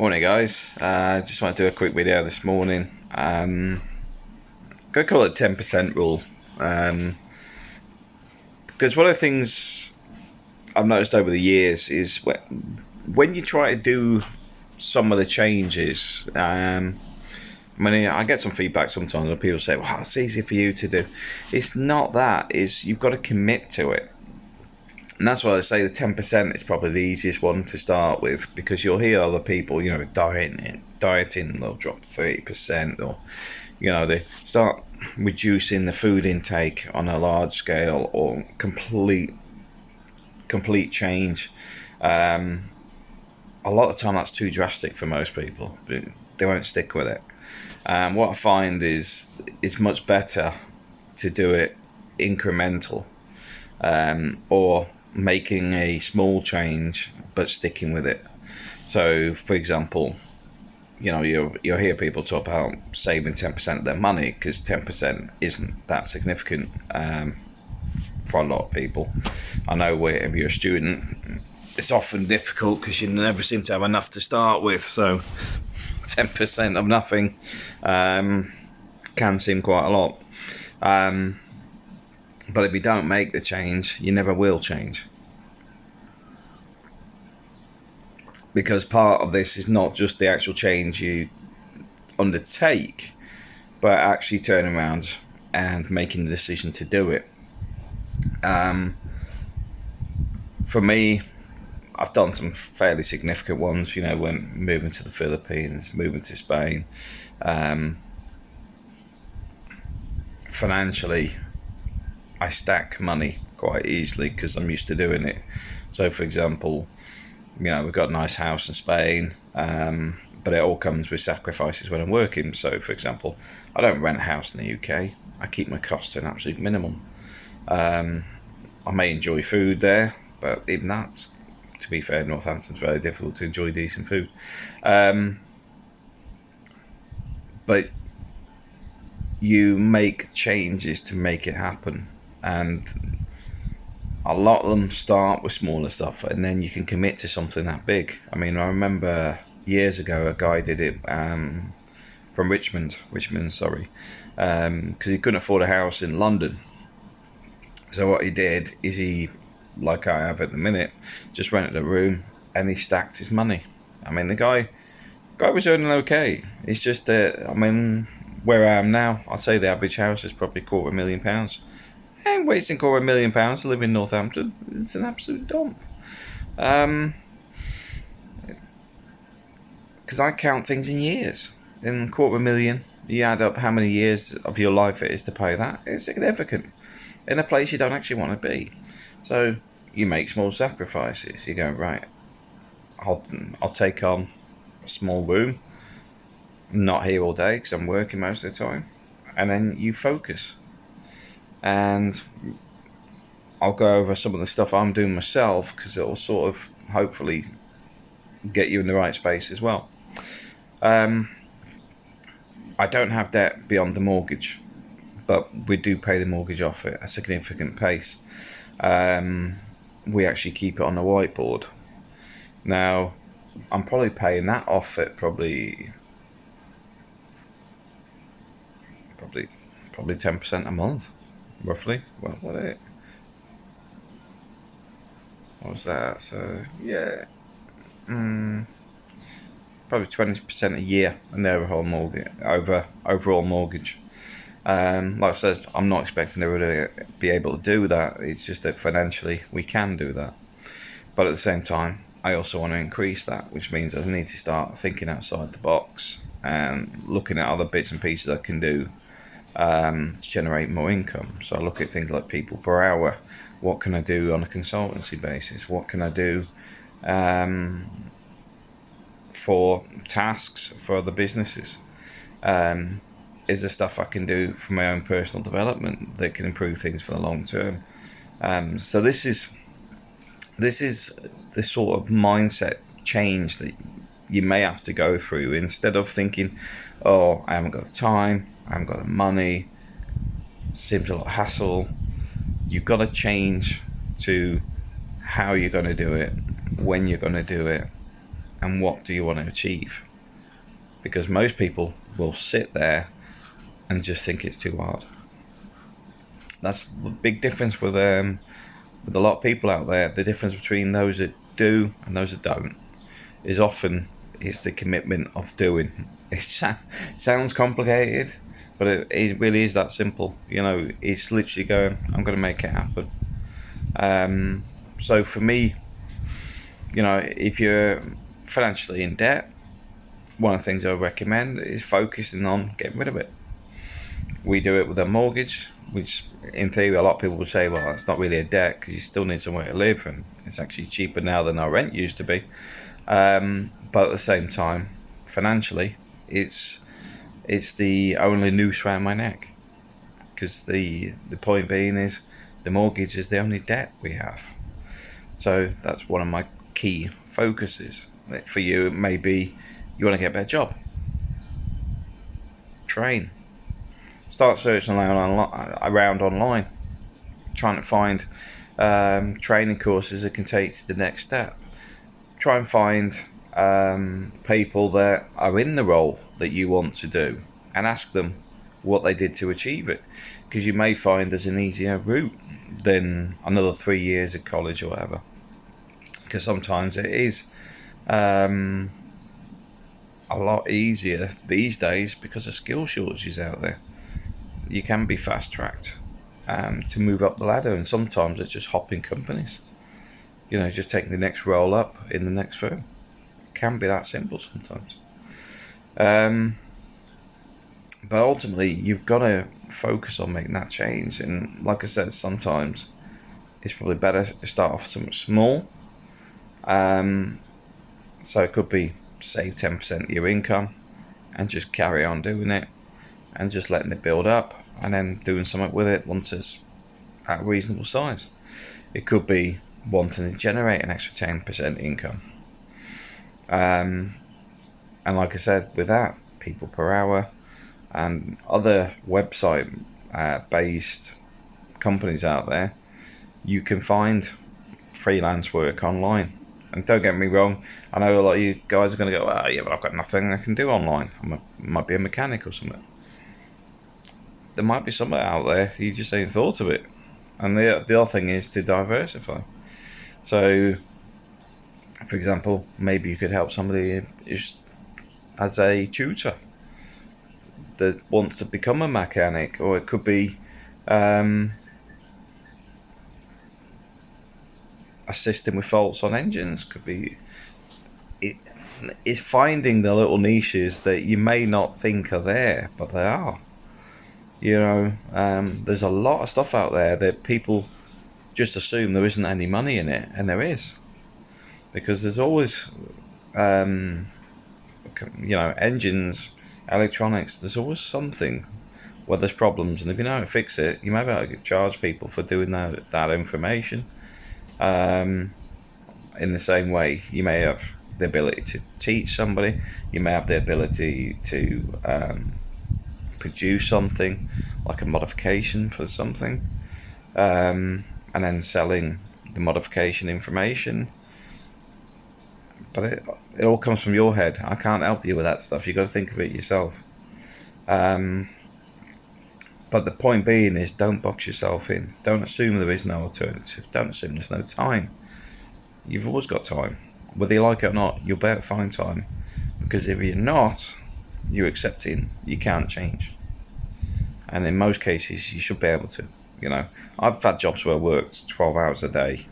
Morning guys, uh, just want to do a quick video this morning. Um, going to call it 10% rule. Um, because one of the things I've noticed over the years is when, when you try to do some of the changes, um, I mean, I get some feedback sometimes where people say, well, it's easy for you to do. It's not that, it's you've got to commit to it. And that's why I say the 10% is probably the easiest one to start with because you'll hear other people, you know, dieting, dieting they'll drop 30% or, you know, they start reducing the food intake on a large scale or complete, complete change. Um, a lot of time that's too drastic for most people. They won't stick with it. Um, what I find is it's much better to do it incremental um, or making a small change but sticking with it. So, for example, you know, you'll, you'll hear people talk about saving 10% of their money because 10% isn't that significant um, for a lot of people. I know if you're a student, it's often difficult because you never seem to have enough to start with. So, 10% of nothing um, can seem quite a lot. Um, but if you don't make the change, you never will change. Because part of this is not just the actual change you undertake, but actually turning around and making the decision to do it. Um, for me, I've done some fairly significant ones, you know, when moving to the Philippines, moving to Spain. Um, financially, I stack money quite easily because I'm used to doing it. So, for example, you know, we've got a nice house in Spain, um, but it all comes with sacrifices when I'm working. So, for example, I don't rent a house in the UK. I keep my costs to an absolute minimum. Um, I may enjoy food there, but even that, to be fair, Northampton's very difficult to enjoy decent food. Um, but you make changes to make it happen and a lot of them start with smaller stuff and then you can commit to something that big. I mean i remember years ago a guy did it um, from richmond richmond sorry because um, he couldn't afford a house in london. So what he did is he like i have at the minute just rented a room and he stacked his money. I mean the guy guy was earning okay. It's just that i mean where i am now i'd say the average house is probably quarter a million pounds and wasting quarter a million pounds to live in Northampton. It's an absolute dump. Um, because I count things in years. In quarter of a million, you add up how many years of your life it is to pay that. It's significant. In a place you don't actually want to be. So you make small sacrifices. You go right. I'll I'll take on a small room. I'm not here all day because I'm working most of the time, and then you focus and I'll go over some of the stuff I'm doing myself because it'll sort of hopefully get you in the right space as well. Um, I don't have debt beyond the mortgage, but we do pay the mortgage off at a significant pace. Um, we actually keep it on the whiteboard. Now, I'm probably paying that off at probably probably probably 10% a month roughly. Well, what it? What was that? So yeah, mm, probably twenty percent a year and their mortgage over overall mortgage. Um, like I said, I'm not expecting to really be able to do that. It's just that financially we can do that, but at the same time, I also want to increase that, which means I need to start thinking outside the box and looking at other bits and pieces I can do um, to generate more income. So I look at things like people per hour. What can I do on a consultancy basis? What can I do um, for tasks for other businesses? Um, is there stuff I can do for my own personal development that can improve things for the long term? Um, so this is this is the sort of mindset change that you may have to go through instead of thinking, oh, I haven't got the time, I haven't got the money, seems a lot of hassle. You've got to change to how you're going to do it, when you're going to do it, and what do you want to achieve? Because most people will sit there and just think it's too hard. That's a big difference with um, with a lot of people out there. The difference between those that do and those that don't is often is the commitment of doing. It sounds complicated, but it, it really is that simple. You know, it's literally going. I'm going to make it happen. Um, so for me, you know, if you're financially in debt, one of the things I recommend is focusing on getting rid of it. We do it with a mortgage, which in theory a lot of people would say, well, it's not really a debt because you still need somewhere to live, and it's actually cheaper now than our rent used to be. Um, but at the same time, financially, it's it's the only noose around my neck because the the point being is the mortgage is the only debt we have. So that's one of my key focuses. For you, it may be you want to get a better job. Train. Start searching around online, trying to find um, training courses that can take you to the next step. Try and find um, people that are in the role that you want to do and ask them what they did to achieve it. Because you may find there's an easier route than another three years at college or whatever. Because sometimes it is um, a lot easier these days because of skill shortages out there. You can be fast tracked um, to move up the ladder, and sometimes it's just hopping companies. You know, just taking the next roll up in the next firm. It can be that simple sometimes. Um, but ultimately, you've got to focus on making that change. And like I said, sometimes it's probably better to start off somewhat small. Um, so it could be save 10% of your income and just carry on doing it and just letting it build up and then doing something with it once it's at a reasonable size. It could be wanting to generate an extra 10% income. Um, and like I said, with that, people per hour and other website uh, based companies out there, you can find freelance work online. And don't get me wrong, I know a lot of you guys are going to go, oh, yeah, but I've got nothing I can do online. I might be a mechanic or something. There might be something out there, you just ain't thought of it. And the, the other thing is to diversify. So, for example, maybe you could help somebody as a tutor that wants to become a mechanic, or it could be um, assisting with faults on engines. Could be it is finding the little niches that you may not think are there, but they are. You know, um, there's a lot of stuff out there that people just assume there isn't any money in it, and there is, because there's always, um, you know, engines electronics, there's always something where there's problems, and if you know how to fix it, you may be able to charge people for doing that that information. Um, in the same way, you may have the ability to teach somebody. You may have the ability to um, produce something like a modification for something, um, and then selling the modification information. But it, it all comes from your head. I can't help you with that stuff. You've got to think of it yourself. Um, but the point being is don't box yourself in. Don't assume there is no alternative. Don't assume there's no time. You've always got time. Whether you like it or not, you'll better find time. Because if you're not, you're accepting you can't change. And in most cases, you should be able to. You know, I've had jobs where I worked 12 hours a day,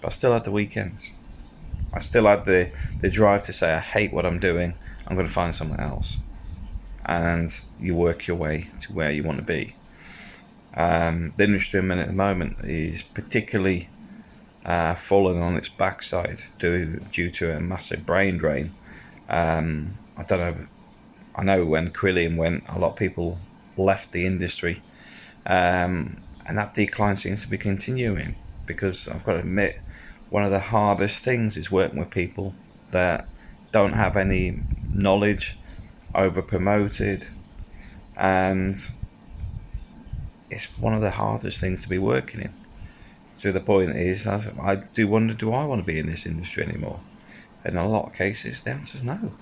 but I still had the weekends. I still had the, the drive to say, I hate what I'm doing, I'm going to find something else. And you work your way to where you want to be. Um, the industry at the moment is particularly uh, falling on its backside due, due to a massive brain drain. Um, I don't know. I know when Carillion went, a lot of people left the industry, um, and that decline seems to be continuing. Because I've got to admit, one of the hardest things is working with people that don't have any knowledge, over promoted, and it's one of the hardest things to be working in. So the point is, I, I do wonder, do I want to be in this industry anymore? in a lot of cases, the answer is no.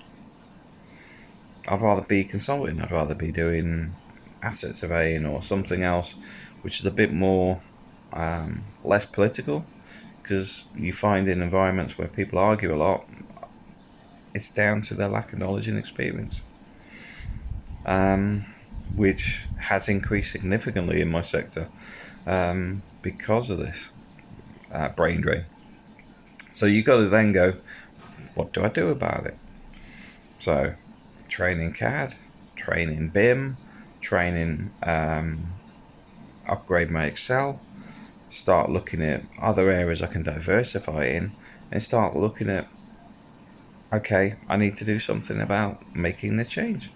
I'd rather be consulting. I'd rather be doing asset surveying or something else, which is a bit more um, less political. Because you find in environments where people argue a lot, it's down to their lack of knowledge and experience, um, which has increased significantly in my sector um, because of this uh, brain drain. So you've got to then go, what do I do about it? So, training CAD, training BIM, training um, upgrade my Excel, start looking at other areas I can diversify in, and start looking at okay, I need to do something about making the change.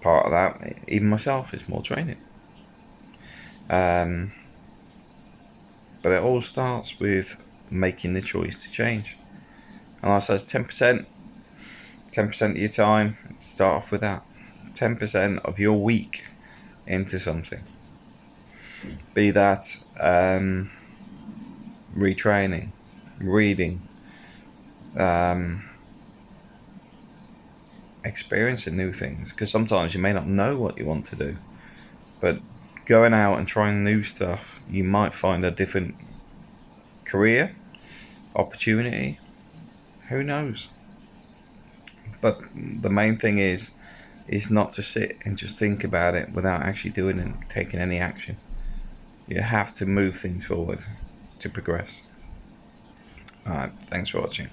Part of that, even myself, is more training. Um, but it all starts with making the choice to change. And I said, 10%, 10% of your time, start off with that. 10% of your week into something. Be that um, retraining, reading, um, experiencing new things. Because sometimes you may not know what you want to do, but going out and trying new stuff, you might find a different career opportunity. Who knows? But the main thing is, is not to sit and just think about it without actually doing and taking any action. You have to move things forward to progress. Alright, thanks for watching.